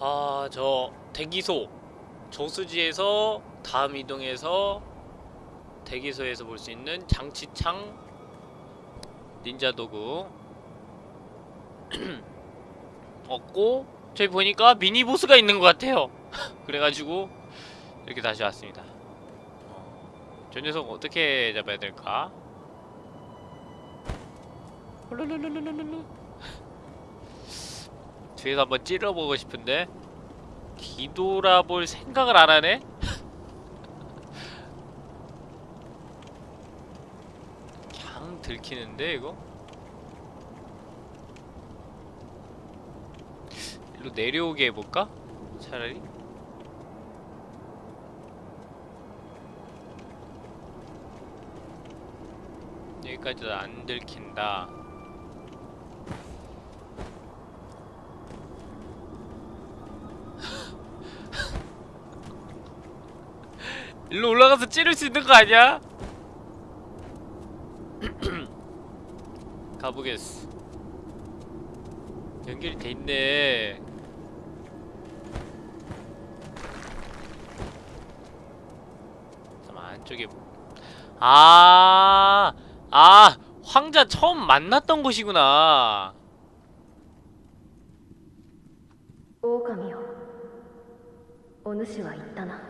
아, 저 대기소 저수지에서 다음 이동해서 대기소에서 볼 수 있는 장치창 닌자 도구 얻고 저기 보니까 미니 보스가 있는 것 같아요. 그래가지고 이렇게 다시 왔습니다. 어, 저 녀석 어떻게 잡아야 될까? 홀로로로로로로. 뒤에서 한번 찔러보고 싶은데 뒤돌아볼 생각을 안 하네? 그냥 들키는데 이거? 일로 내려오게 해볼까? 차라리? 여기까지도 안 들킨다 일로 올라가서 찌를 수 있는 거 아니야? 가보겠어. 연결이 돼 있네. 잠 안쪽에 아아 아, 황자 처음 만났던 곳이구나. 오감이요 오누시와 있다나?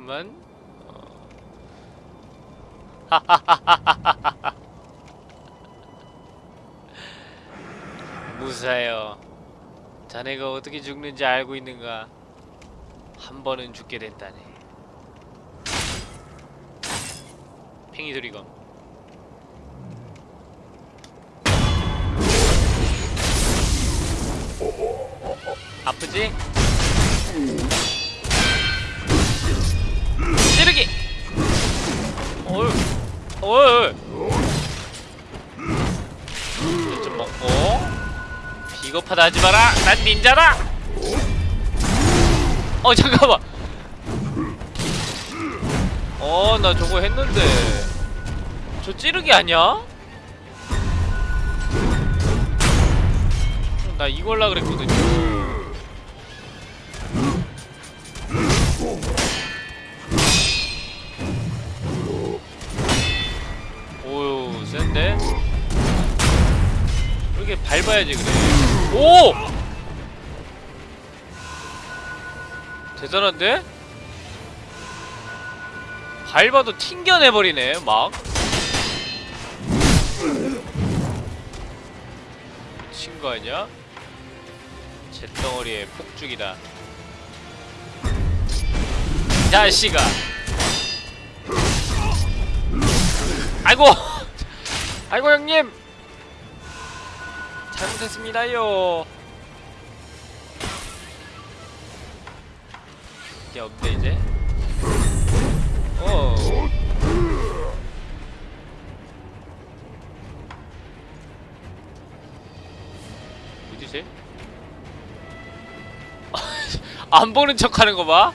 뭐. 그렇구만. 어. 무사해요. 자네가 어떻게 죽는지 알고 있는가? 한 번은 죽게 된다네. 팽이 소리검. 아프지? 비겁하다 하지 마라! 난 닌자다! 어 잠깐만 어 나 저거 했는데 저 찌르기 아니야? 나 이걸라 그랬거든요 오유 센데? 이렇게 밟아야지 그래 오! 대단한데? 밟아도 튕겨내버리네 막 친거 아니야? 잿덩어리의 폭죽이다 이 자식아 아이고 아이고 형님 잘못했습니다요 이게 없네 이제 어 쟤? 안 보는 척 하는 거 봐?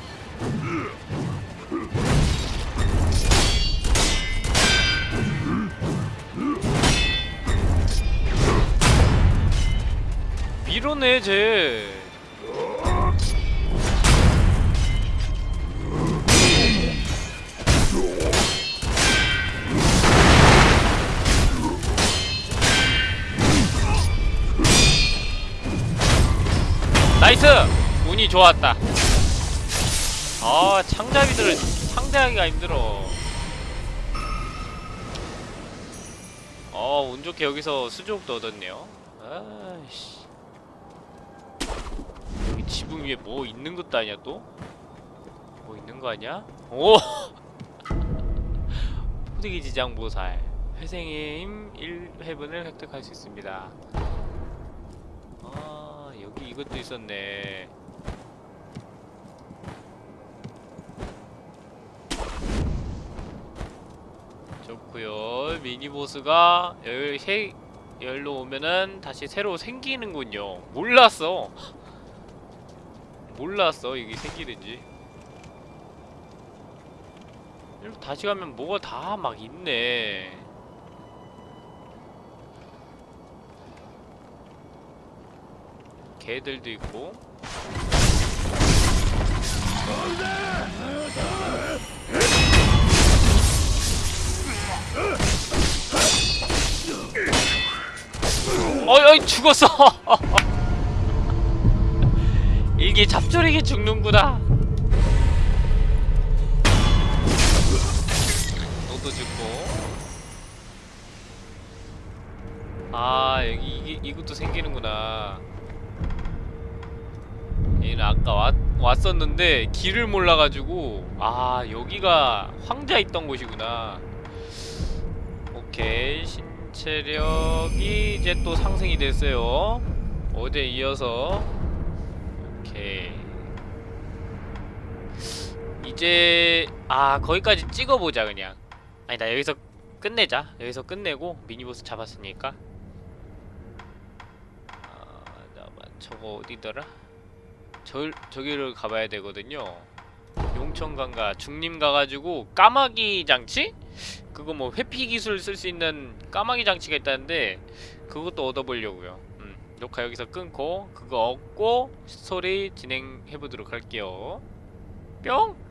밀어내 쟤. 나이스! 운이 좋았다. 아 창잡이들을 상대하기가 힘들어. 어운 좋게 여기서 수족도 얻었네요. 아이씨 지붕 위에 뭐 있는 것도 아니야 또? 뭐 있는 거 아니야? 오! 호되기 지장 모살 회생의 힘 1회분을 획득할 수 있습니다 아 여기 이것도 있었네. 좋고요. 미니보스가 열, 세, 열로 오면은 다시 새로 생기는군요. 몰랐어. 몰랐어 이게 생기는지. 이렇게 다시 가면 뭐가 다 막 있네. 개들도 있고. 어이 어이 죽었어 이게 잡초리게 죽는구나. 너도 죽고. 아 여기 이게 이것도 생기는구나. 얘는 아까 왔, 왔었는데 길을 몰라가지고 아 여기가 황자 있던 곳이구나. 오케이 신체력이 이제 또 상승이 됐어요. 어제 이어서 오케이 이제 아 거기까지 찍어보자 그냥. 아니다 여기서 끝내자. 여기서 끝내고 미니보스 잡았으니까. 아 잠깐만 저거 어디더라? 저, 저기를 가봐야 되거든요. 용천강가 중림 가가지고 까마귀 장치? 그거 뭐 회피 기술 쓸 수 있는 까마귀 장치가 있다는데 그것도 얻어보려고요. 음, 녹화 여기서 끊고 그거 얻고 스토리 진행해보도록 할게요. 뿅!